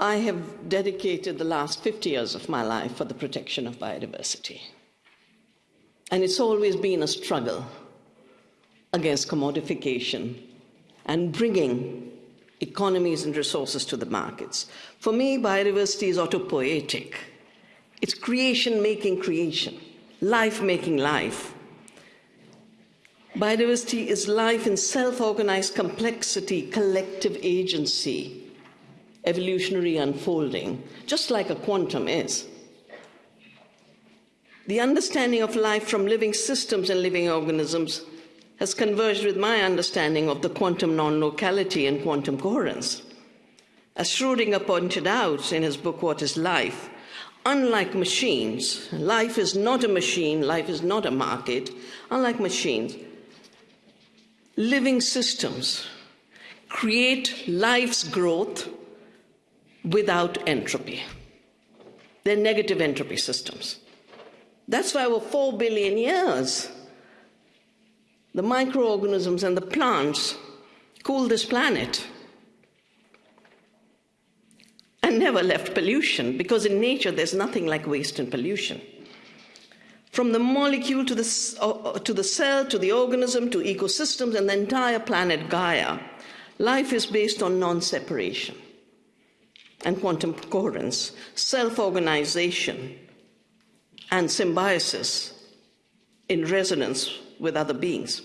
I have dedicated the last 50 years of my life for the protection of biodiversity. And it's always been a struggle against commodification and bringing economies and resources to the markets. For me, biodiversity is autopoietic. It's creation making creation, life making life. Biodiversity is life in self organized complexity, collective agency, evolutionary unfolding, just like a quantum is. The understanding of life from living systems and living organisms has converged with my understanding of the quantum non locality and quantum coherence. As Schrodinger pointed out in his book, What is Life? Unlike machines, life is not a machine, life is not a market. Unlike machines, living systems create life's growth without entropy. They're negative entropy systems. That's why over 4 billion years, the microorganisms and the plants cool this planet and never left pollution because in nature there's nothing like waste and pollution. From the molecule to the, uh, to the cell to the organism to ecosystems and the entire planet Gaia, life is based on non separation and quantum coherence, self organization, and symbiosis in resonance with other beings.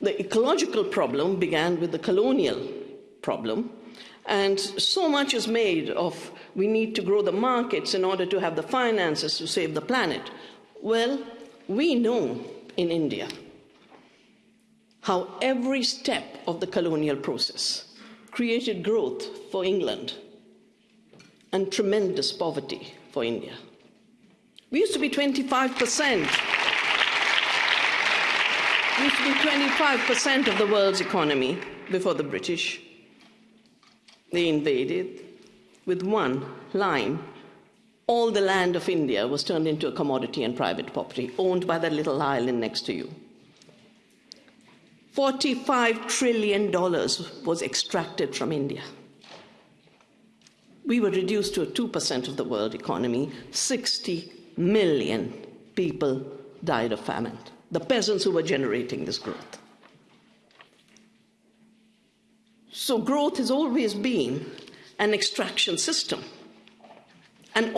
The ecological problem began with the colonial problem, and so much is made of we need to grow the markets in order to have the finances to save the planet. Well, we know in India how every step of the colonial process created growth for England and tremendous poverty for India. We used to be 25%. We used to be 25% of the world's economy before the British. They invaded with one line. All the land of India was turned into a commodity and private property owned by that little island next to you. $45 trillion was extracted from India. We were reduced to a 2% of the world economy. 60 million people died of famine. The peasants who were generating this growth. So, growth has always been an extraction system. And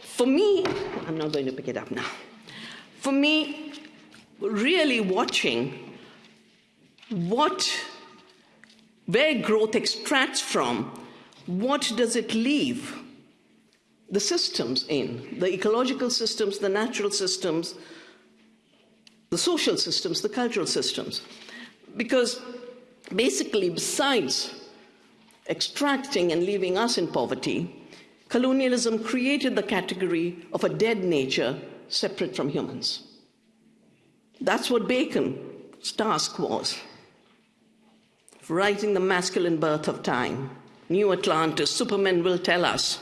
for me, I'm not going to pick it up now. For me, really watching what, where growth extracts from, what does it leave the systems in, the ecological systems, the natural systems, the social systems, the cultural systems. Because basically, besides extracting and leaving us in poverty, colonialism created the category of a dead nature separate from humans. That's what Bacon's task was writing the masculine birth of time. New Atlantis, Superman will tell us.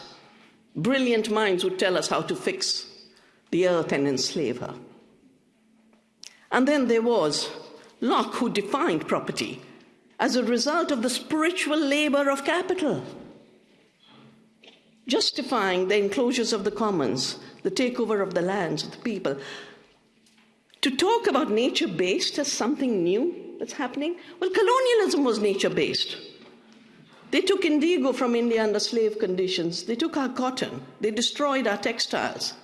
Brilliant minds would tell us how to fix the earth and enslave her. And then there was Locke, who defined property as a result of the spiritual labor of capital, justifying the enclosures of the commons, the takeover of the lands of the people. To talk about nature based as something new that's happening? Well, colonialism was nature based. They took indigo from India under slave conditions. They took our cotton. They destroyed our textiles.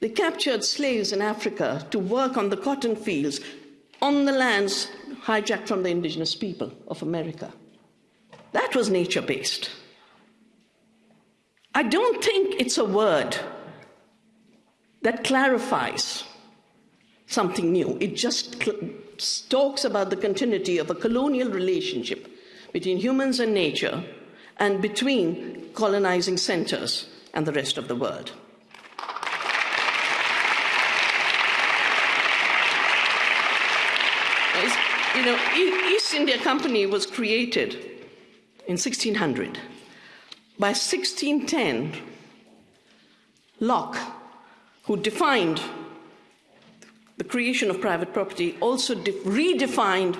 They captured slaves in Africa to work on the cotton fields on the lands hijacked from the indigenous people of America. That was nature based. I don't think it's a word that clarifies something new. It just talks about the continuity of a colonial relationship between humans and nature and between colonizing centers and the rest of the world. You know, East India Company was created in 1600. By 1610, Locke, who defined the creation of private property also redefined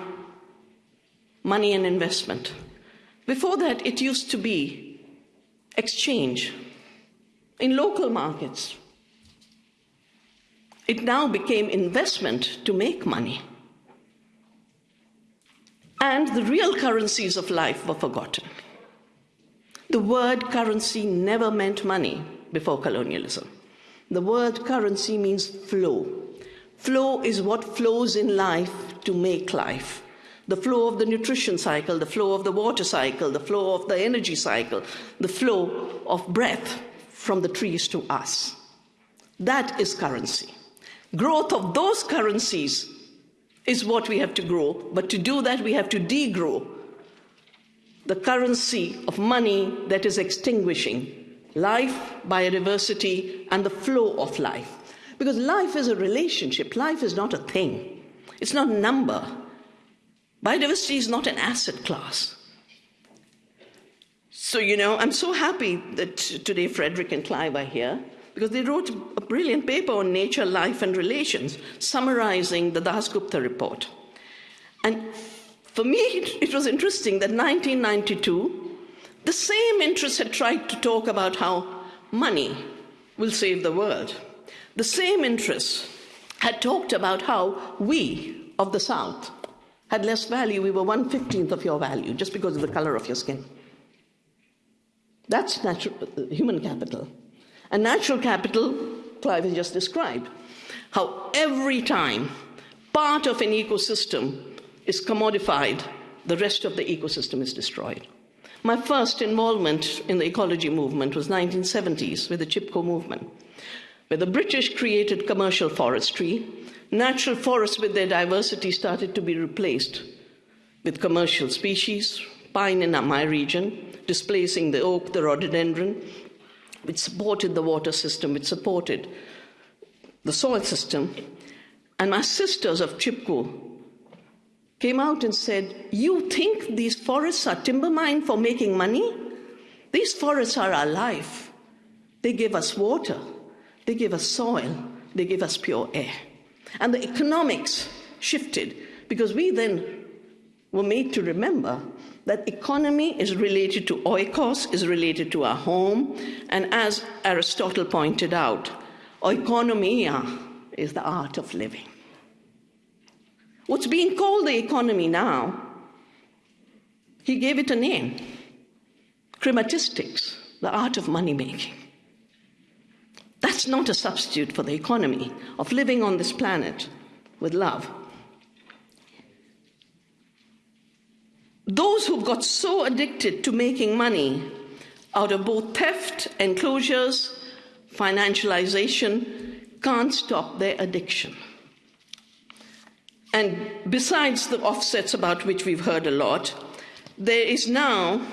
money and investment. Before that, it used to be exchange in local markets. It now became investment to make money. And the real currencies of life were forgotten. The word currency never meant money before colonialism. The word currency means flow. Flow is what flows in life to make life. The flow of the nutrition cycle, the flow of the water cycle, the flow of the energy cycle, the flow of breath from the trees to us. That is currency. Growth of those currencies is what we have to grow, but to do that, we have to degrow the currency of money that is extinguishing life, biodiversity, and the flow of life. Because life is a relationship, life is not a thing, it's not a number. Biodiversity is not an asset class. So, you know, I'm so happy that today Frederick and Clive are here because they wrote a brilliant paper on nature, life, and relations, summarizing the Dasgupta report. And for me, it was interesting that 1992, the same interests had tried to talk about how money will save the world. The same interests had talked about how we of the South had less value. We were one fifteenth of your value just because of the color of your skin. That's natural, human capital. And natural capital, Clive has just described. How every time part of an ecosystem is commodified, the rest of the ecosystem is destroyed. My first involvement in the ecology movement was 1970s with the Chipko movement, where the British created commercial forestry. Natural forests with their diversity started to be replaced with commercial species, pine in my region, displacing the oak, the rhododendron, which supported the water system, which supported the soil system. And my sisters of Chipko came out and said, You think these forests are timber mined for making money? These forests are our life. They give us water, they give us soil, they give us pure air. And the economics shifted because we then were made to remember that economy is related to oikos, is related to our home, and as Aristotle pointed out, oikonomia is the art of living. What's being called the economy now, he gave it a name chrematistics, the art of money making. That's not a substitute for the economy of living on this planet with love. Those who've got so addicted to making money out of both theft, enclosures, financialization, can't stop their addiction. And besides the offsets about which we've heard a lot, there is now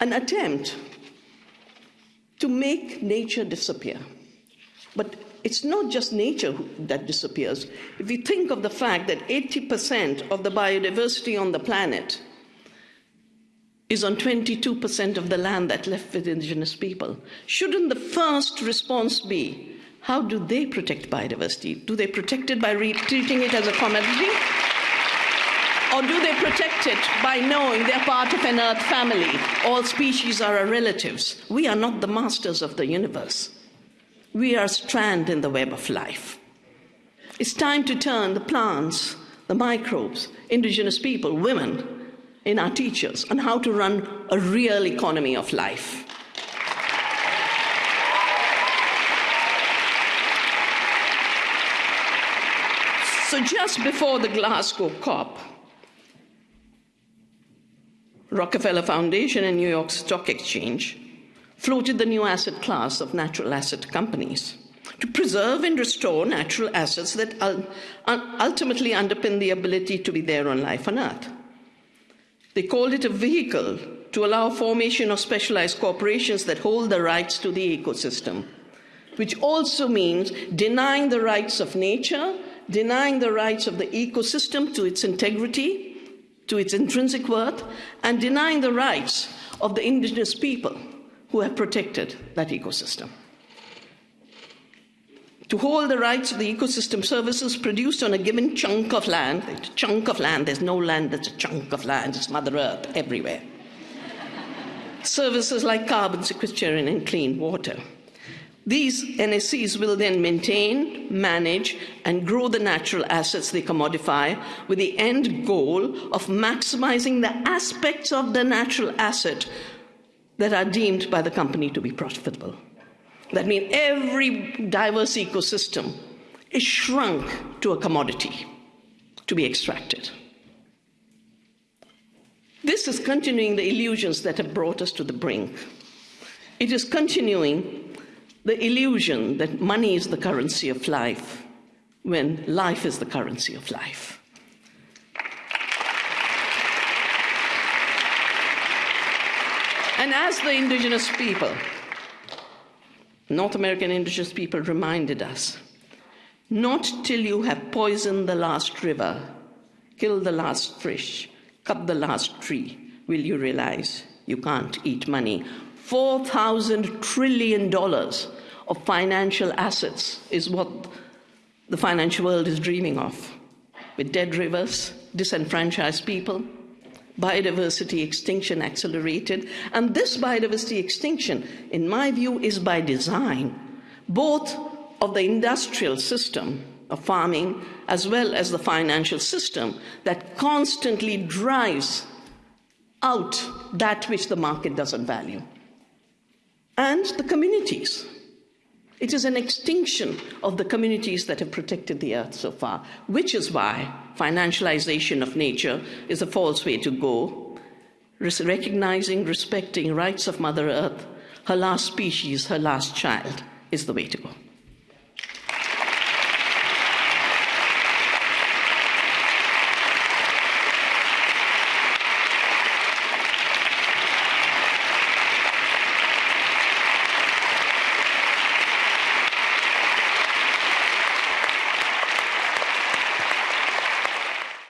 an attempt to make nature disappear. But it's not just nature that disappears. If you think of the fact that 80% of the biodiversity on the planet is on 22% of the land that left with indigenous people, shouldn't the first response be how do they protect biodiversity? Do they protect it by treating it as a commodity? Or do they protect it by knowing they're part of an earth family? All species are our relatives. We are not the masters of the universe. We are a strand in the web of life. It's time to turn the plants, the microbes, indigenous people, women, in our teachers on how to run a real economy of life. So, just before the Glasgow COP, Rockefeller Foundation and New York Stock Exchange floated the new asset class of natural asset companies to preserve and restore natural assets that ultimately underpin the ability to be there on life on Earth. They called it a vehicle to allow formation of specialized corporations that hold the rights to the ecosystem, which also means denying the rights of nature denying the rights of the ecosystem to its integrity, to its intrinsic worth, and denying the rights of the indigenous people who have protected that ecosystem. to hold the rights of the ecosystem services produced on a given chunk of land. A chunk of land, there's no land that's a chunk of land, it's Mother Earth everywhere. services like carbon sequestration and clean water. These NSCs will then maintain, manage, and grow the natural assets they commodify with the end goal of maximizing the aspects of the natural asset that are deemed by the company to be profitable. That means every diverse ecosystem is shrunk to a commodity to be extracted. This is continuing the illusions that have brought us to the brink. It is continuing the illusion that money is the currency of life when life is the currency of life. And as the indigenous people, North American indigenous people reminded us not till you have poisoned the last river, killed the last fish, cut the last tree, will you realize you can't eat money $4,000 trillion of financial assets is what the financial world is dreaming of. With dead rivers, disenfranchised people, biodiversity extinction accelerated. And this biodiversity extinction, in my view, is by design, both of the industrial system of farming as well as the financial system that constantly drives out that which the market doesn't value and the communities. It is an extinction of the communities that have protected the earth so far, which is why financialization of nature is a false way to go. Recognizing, respecting rights of Mother Earth, her last species, her last child, is the way to go.